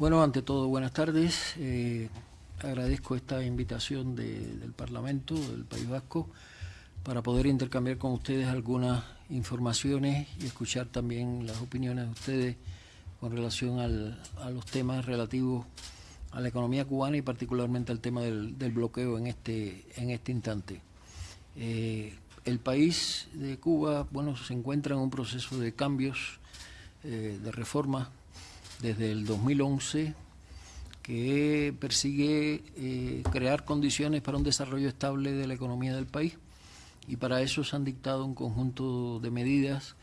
Bueno, ante todo, buenas tardes. Eh, agradezco esta invitación del Parlamento del País Vasco para poder intercambiar con ustedes algunas informaciones y escuchar también las opiniones de ustedes con relación a los temas relativos a la economía cubana y particularmente al tema del, bloqueo en este, en este instante. Eh, el país de Cuba bueno, se encuentra en un proceso de cambios, eh, de reforma desde el 2011 que persigue eh, crear condiciones para un desarrollo estable de la economía del país y para eso se han dictado un conjunto de medidas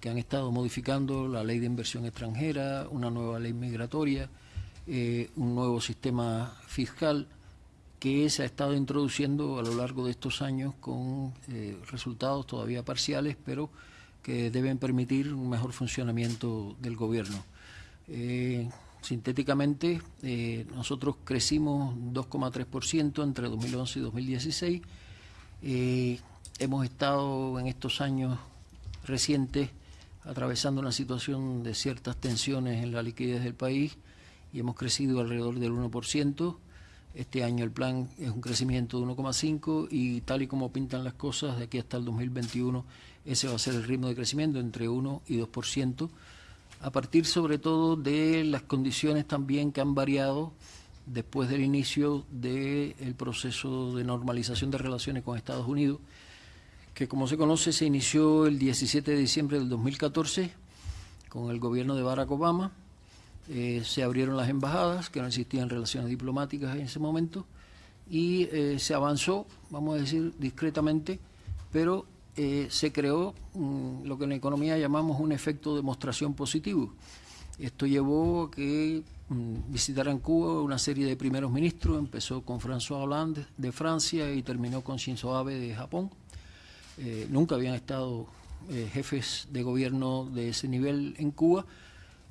que han estado modificando la ley de inversión extranjera, una nueva ley migratoria, eh, un nuevo sistema fiscal que se ha estado introduciendo a lo largo de estos años con eh, resultados todavía parciales, pero que deben permitir un mejor funcionamiento del gobierno. Eh, sintéticamente, nosotros crecimos 2,3% entre 2011 y 2016. hemos estado en estos años recientes atravesando una situación de ciertas tensiones en la liquidez del país y hemos crecido alrededor del 1%. Este año el plan es un crecimiento de 1,5 y tal y como pintan las cosas, de aquí hasta el 2021 ese va a ser el ritmo de crecimiento entre 1 y 2%, a partir sobre todo de las condiciones también que han variado después del inicio del proceso de normalización de relaciones con Estados Unidos, que como se conoce se inició el 17 de diciembre del 2014 con el gobierno de Barack Obama. Eh, se abrieron las embajadas, que no existían relaciones diplomáticas en ese momento, y eh, se avanzó, vamos a decir, discretamente, pero eh, se creó mm, lo que en la economía llamamos un efecto de demostración positivo. Esto llevó a que mm, visitaran Cuba una serie de primeros ministros, empezó con François Hollande de Francia y terminó con Shinzo Abe de Japón. nunca habían estado jefes de gobierno de ese nivel en Cuba,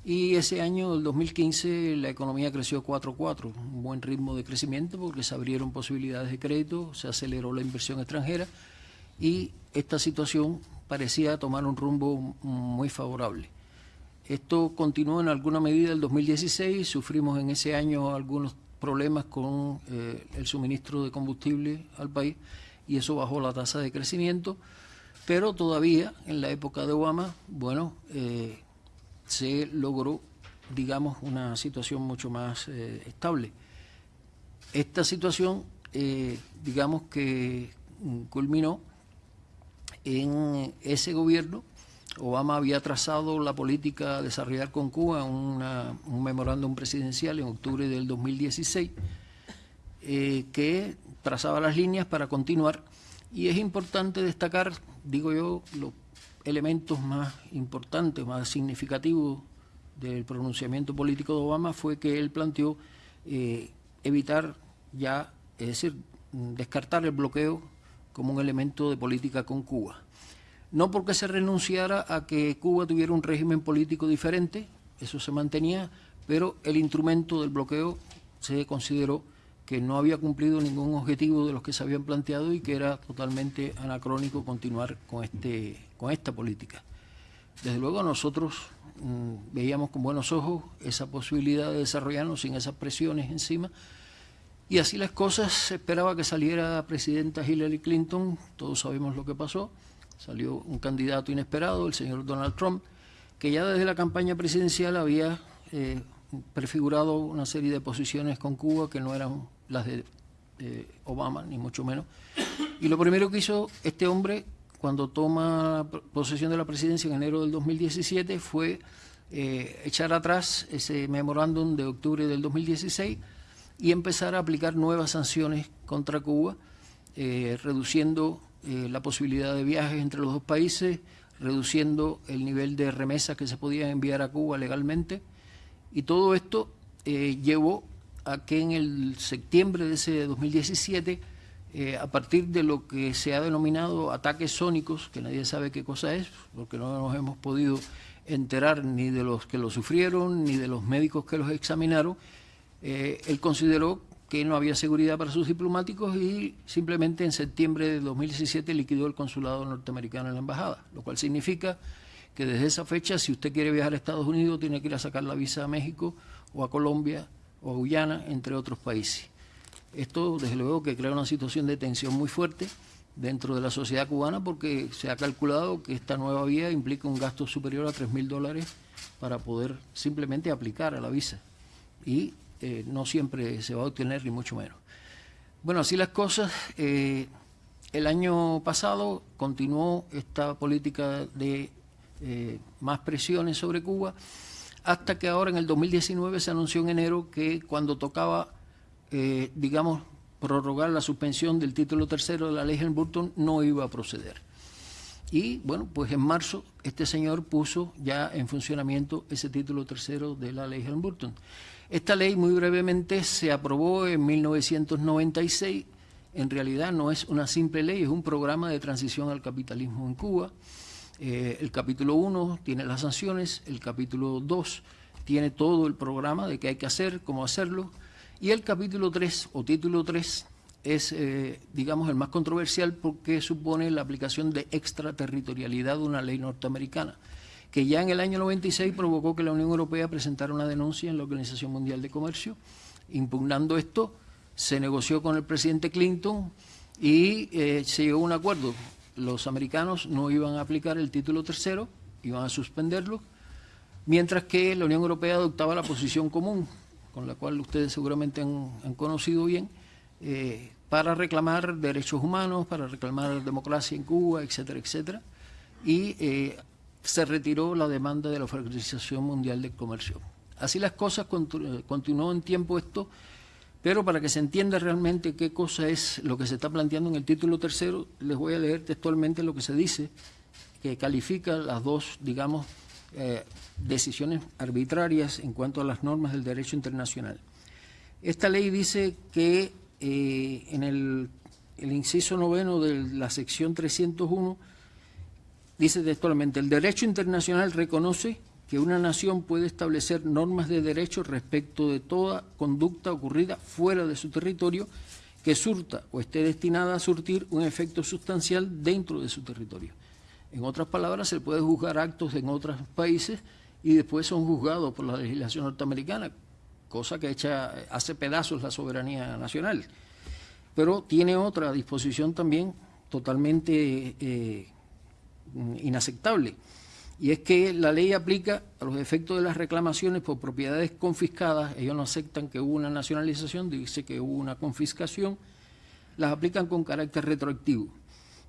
y ese año, el 2015, la economía creció 4,4, un buen ritmo de crecimiento porque se abrieron posibilidades de crédito, se aceleró la inversión extranjera y esta situación parecía tomar un rumbo muy favorable. Esto continuó en alguna medida el 2016, sufrimos en ese año algunos problemas con eh, el suministro de combustible al país y eso bajó la tasa de crecimiento, pero todavía en la época de Obama, bueno, eh, se logró, digamos, una situación mucho más eh, estable. Esta situación, digamos que culminó en ese gobierno. Obama había trazado la política a desarrollar con Cuba un memorándum presidencial en octubre del 2016 eh, que trazaba las líneas para continuar y es importante destacar, digo yo, lo elementos más importantes, más significativos del pronunciamiento político de Obama fue que él planteó eh, evitar ya, es decir, descartar el bloqueo como un elemento de política con Cuba. No porque se renunciara a que Cuba tuviera un régimen político diferente, eso se mantenía, pero el instrumento del bloqueo se consideró que no había cumplido ningún objetivo de los que se habían planteado y que era totalmente anacrónico continuar con, este, con esta política. Desde luego nosotros mm, veíamos con buenos ojos esa posibilidad de desarrollarnos sin esas presiones encima y así las cosas, esperaba que saliera presidenta Hillary Clinton, todos sabemos lo que pasó, salió un candidato inesperado, el señor Donald Trump, que ya desde la campaña presidencial había eh, prefigurado una serie de posiciones con Cuba que no eran las de Obama, ni mucho menos. Y lo primero que hizo este hombre cuando toma posesión de la presidencia en enero del 2017 fue eh, echar atrás ese memorándum de octubre del 2016 y empezar a aplicar nuevas sanciones contra Cuba, eh, reduciendo eh, la posibilidad de viajes entre los dos países, reduciendo el nivel de remesas que se podían enviar a Cuba legalmente, y todo esto llevó a que en el septiembre de ese 2017, eh, a partir de lo que se ha denominado ataques sónicos, que nadie sabe qué cosa es, porque no nos hemos podido enterar ni de los que lo sufrieron, ni de los médicos que los examinaron, eh, él consideró que no había seguridad para sus diplomáticos y simplemente en septiembre de 2017 liquidó el consulado norteamericano en la embajada, lo cual significa que desde esa fecha, si usted quiere viajar a Estados Unidos, tiene que ir a sacar la visa a México o a Colombia o a Guyana, entre otros países. Esto, desde luego, que crea una situación de tensión muy fuerte dentro de la sociedad cubana porque se ha calculado que esta nueva vía implica un gasto superior a 3.000 dólares para poder simplemente aplicar a la visa. Y eh, no siempre se va a obtener, ni mucho menos. Bueno, así las cosas. Eh, el año pasado continuó esta política de eh, más presiones sobre Cuba, hasta que ahora en el 2019 se anunció en enero que cuando tocaba, digamos, prorrogar la suspensión del título tercero de la ley Helm-Burton no iba a proceder. Y bueno, pues en marzo este señor puso ya en funcionamiento ese título tercero de la ley Helm-Burton. Esta ley muy brevemente se aprobó en 1996, en realidad no es una simple ley, es un programa de transición al capitalismo en Cuba. Eh, el capítulo 1 tiene las sanciones, el capítulo 2 tiene todo el programa de qué hay que hacer, cómo hacerlo, y el capítulo 3 o título 3 es, eh, digamos, el más controversial porque supone la aplicación de extraterritorialidad de una ley norteamericana, que ya en el año 96 provocó que la Unión Europea presentara una denuncia en la Organización Mundial de Comercio. Impugnando esto, se negoció con el presidente Clinton y eh, se llegó a un acuerdo. Los americanos no iban a aplicar el título tercero, iban a suspenderlo, mientras que la Unión Europea adoptaba la posición común, con la cual ustedes seguramente han, conocido bien, eh, para reclamar derechos humanos, para reclamar democracia en Cuba, etcétera, etcétera. Y eh, se retiró la demanda de la Organización Mundial del Comercio. Así las cosas, continuó en tiempo esto, pero para que se entienda realmente qué cosa es lo que se está planteando en el título tercero, les voy a leer textualmente lo que se dice, que califica las dos, digamos, eh, decisiones arbitrarias en cuanto a las normas del derecho internacional. Esta ley dice que eh, en el, inciso noveno de la sección 301 dice textualmente, el derecho internacional reconoce que una nación puede establecer normas de derecho respecto de toda conducta ocurrida fuera de su territorio que surta o esté destinada a surtir un efecto sustancial dentro de su territorio. En otras palabras, se puede juzgar actos en otros países y después son juzgados por la legislación norteamericana, cosa que echa, hace pedazos la soberanía nacional. Pero tiene otra disposición también totalmente eh, inaceptable, y es que la ley aplica a los efectos de las reclamaciones por propiedades confiscadas, ellos no aceptan que hubo una nacionalización, dice que hubo una confiscación, las aplican con carácter retroactivo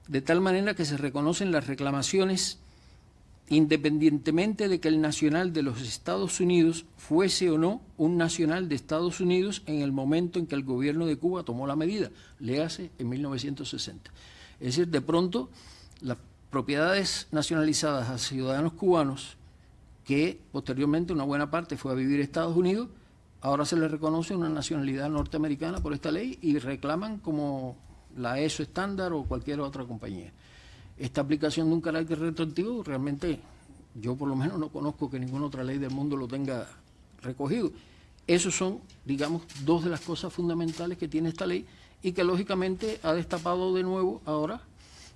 de tal manera que se reconocen las reclamaciones independientemente de que el nacional de los Estados Unidos fuese o no un nacional de Estados Unidos en el momento en que el gobierno de Cuba tomó la medida, le hace en 1960. Es decir, de pronto las propiedades nacionalizadas a ciudadanos cubanos, que posteriormente una buena parte fue a vivir a Estados Unidos, ahora se les reconoce una nacionalidad norteamericana por esta ley y reclaman como la ESO estándar o cualquier otra compañía. Esta aplicación de un carácter retroactivo realmente yo por lo menos no conozco que ninguna otra ley del mundo lo tenga recogido. Esos son, digamos, dos de las cosas fundamentales que tiene esta ley y que lógicamente ha destapado de nuevo ahora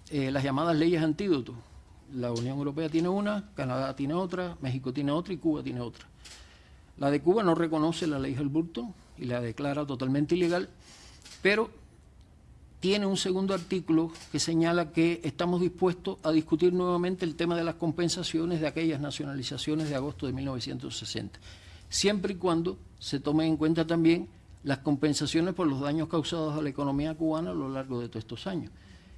eh, las llamadas leyes antídotos. La Unión Europea tiene una, Canadá tiene otra, México tiene otra y Cuba tiene otra. La de Cuba no reconoce la ley Helburton y la declara totalmente ilegal, pero tiene un segundo artículo que señala que estamos dispuestos a discutir nuevamente el tema de las compensaciones de aquellas nacionalizaciones de agosto de 1960, siempre y cuando se tomen en cuenta también las compensaciones por los daños causados a la economía cubana a lo largo de todos estos años,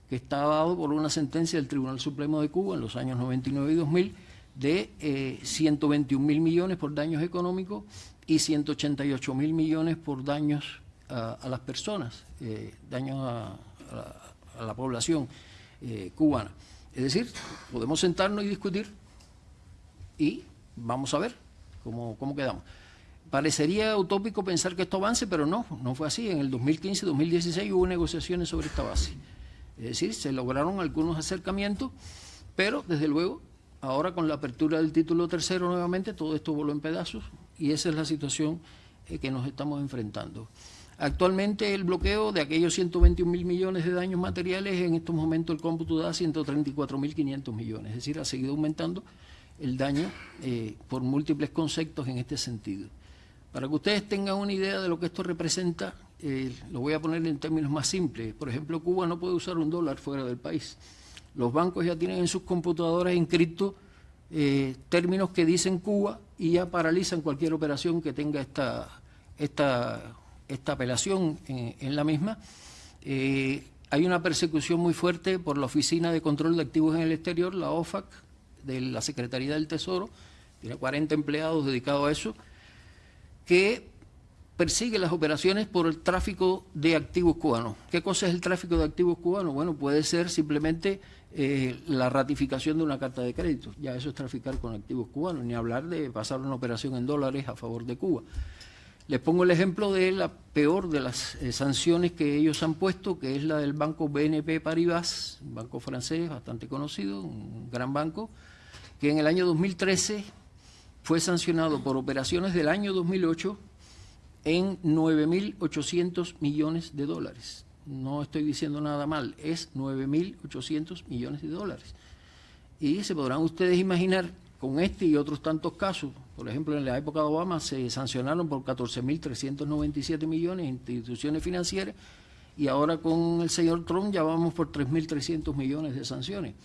que está dado por una sentencia del Tribunal Supremo de Cuba en los años 99 y 2000 de 121 eh, mil millones por daños económicos y 188 mil millones por daños a, las personas, eh, daño a, la, población eh, cubana. Es decir, podemos sentarnos y discutir y vamos a ver cómo, cómo quedamos. Parecería utópico pensar que esto avance, pero no, no fue así. En el 2015-2016 hubo negociaciones sobre esta base. Es decir, se lograron algunos acercamientos, pero desde luego, ahora con la apertura del título tercero nuevamente, todo esto voló en pedazos y esa es la situación eh, que nos estamos enfrentando. Actualmente el bloqueo de aquellos 121 mil millones de daños materiales, en estos momentos el cómputo da 134 mil 500 millones, es decir, ha seguido aumentando el daño eh, por múltiples conceptos en este sentido. Para que ustedes tengan una idea de lo que esto representa, eh, lo voy a poner en términos más simples. Por ejemplo, Cuba no puede usar un dólar fuera del país. Los bancos ya tienen en sus computadoras inscritos eh, términos que dicen Cuba y ya paralizan cualquier operación que tenga esta, esta, esta apelación en, la misma. Eh, hay una persecución muy fuerte por la Oficina de Control de Activos en el Exterior, la OFAC, de la Secretaría del Tesoro, tiene 40 empleados dedicados a eso, que persigue las operaciones por el tráfico de activos cubanos. ¿Qué cosa es el tráfico de activos cubanos? Bueno, puede ser simplemente eh, la ratificación de una carta de crédito. Ya eso es traficar con activos cubanos, ni hablar de pasar una operación en dólares a favor de Cuba. Les pongo el ejemplo de la peor de las eh, sanciones que ellos han puesto, que es la del banco BNP Paribas, un banco francés bastante conocido, un gran banco, que en el año 2013 fue sancionado por operaciones del año 2008 en 9.800 millones de dólares. No estoy diciendo nada mal, es 9.800 millones de dólares. Y se podrán ustedes imaginar, con este y otros tantos casos, por ejemplo, en la época de Obama se sancionaron por 14.397 millones instituciones financieras y ahora con el señor Trump ya vamos por 3.300 millones de sanciones.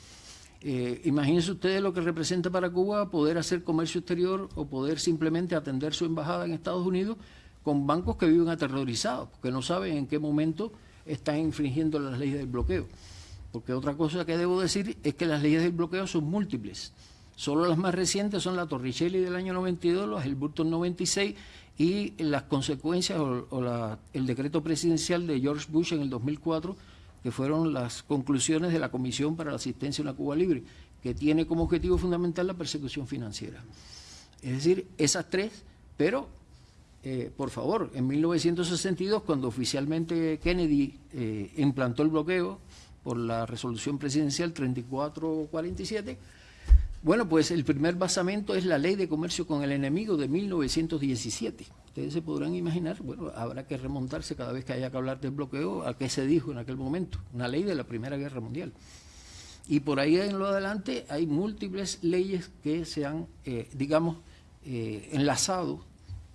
Eh, imagínense ustedes lo que representa para Cuba poder hacer comercio exterior o poder simplemente atender su embajada en Estados Unidos con bancos que viven aterrorizados, porque no saben en qué momento están infringiendo las leyes del bloqueo. Porque otra cosa que debo decir es que las leyes del bloqueo son múltiples. Solo las más recientes son la Torricelli del año 92, los el Burton 96 y las consecuencias o, el decreto presidencial de George Bush en el 2004 que fueron las conclusiones de la Comisión para la Asistencia a una Cuba Libre, que tiene como objetivo fundamental la persecución financiera. Es decir, esas tres, pero, eh, por favor, en 1962, cuando oficialmente Kennedy eh, implantó el bloqueo por la resolución presidencial 3447, bueno, pues el primer basamento es la Ley de Comercio con el Enemigo de 1917 ustedes se podrán imaginar, bueno, habrá que remontarse cada vez que haya que hablar del bloqueo a qué se dijo en aquel momento, una ley de la Primera Guerra Mundial. Y por ahí en lo adelante hay múltiples leyes que se han, eh, digamos, eh, enlazado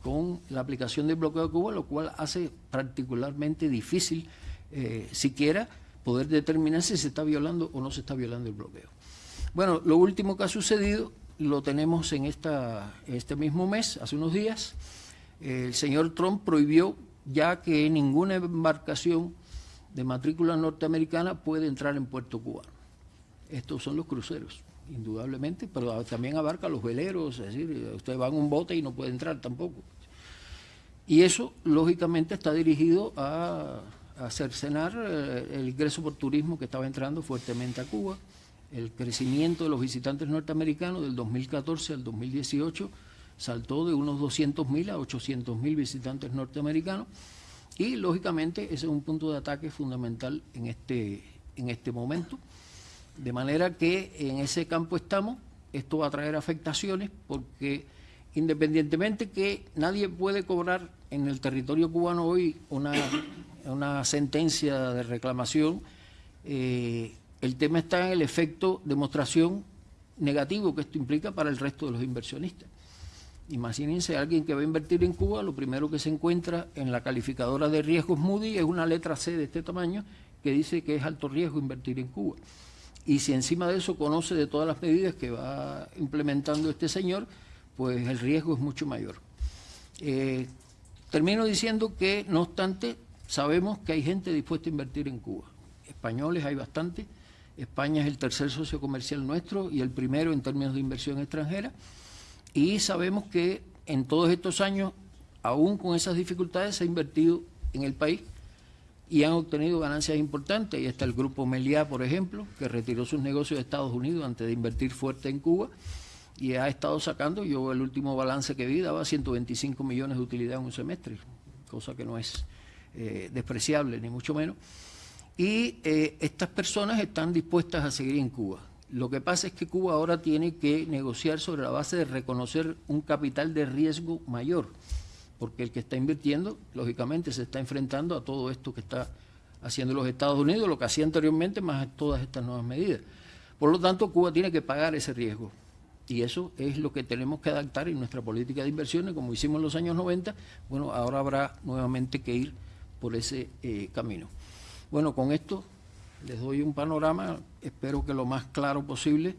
con la aplicación del bloqueo de Cuba, lo cual hace particularmente difícil eh, siquiera poder determinar si se está violando o no se está violando el bloqueo. Bueno, lo último que ha sucedido lo tenemos en esta, este mismo mes, hace unos días, el señor Trump prohibió ya que ninguna embarcación de matrícula norteamericana puede entrar en Puerto Cubano. Estos son los cruceros, indudablemente, pero también abarca los veleros, es decir, usted va en un bote y no puede entrar tampoco. Y eso, lógicamente, está dirigido a, a cercenar eh, el ingreso por turismo que estaba entrando fuertemente a Cuba, el crecimiento de los visitantes norteamericanos del 2014 al 2018 saltó de unos 200.000 a 800.000 visitantes norteamericanos y lógicamente ese es un punto de ataque fundamental en este, en este momento. De manera que en ese campo estamos, esto va a traer afectaciones porque independientemente que nadie puede cobrar en el territorio cubano hoy una, una sentencia de reclamación, eh, el tema está en el efecto demostración negativo que esto implica para el resto de los inversionistas. Imagínense alguien que va a invertir en Cuba, lo primero que se encuentra en la calificadora de riesgos Moody es una letra C de este tamaño que dice que es alto riesgo invertir en Cuba. Y si encima de eso conoce de todas las medidas que va implementando este señor, pues el riesgo es mucho mayor. Eh, termino diciendo que, no obstante, sabemos que hay gente dispuesta a invertir en Cuba. Españoles hay bastante. España es el tercer socio comercial nuestro y el primero en términos de inversión extranjera. Y sabemos que en todos estos años, aún con esas dificultades, se ha invertido en el país y han obtenido ganancias importantes. Ahí está el grupo Meliá, por ejemplo, que retiró sus negocios de Estados Unidos antes de invertir fuerte en Cuba y ha estado sacando, yo el último balance que vi daba 125 millones de utilidad en un semestre, cosa que no es eh, despreciable, ni mucho menos y eh, estas personas están dispuestas a seguir en Cuba. Lo que pasa es que Cuba ahora tiene que negociar sobre la base de reconocer un capital de riesgo mayor, porque el que está invirtiendo, lógicamente, se está enfrentando a todo esto que está haciendo los Estados Unidos, lo que hacía anteriormente, más todas estas nuevas medidas. Por lo tanto, Cuba tiene que pagar ese riesgo. Y eso es lo que tenemos que adaptar en nuestra política de inversiones, como hicimos en los años 90. Bueno, ahora habrá nuevamente que ir por ese eh, camino. Bueno, con esto les doy un panorama, espero que lo más claro posible,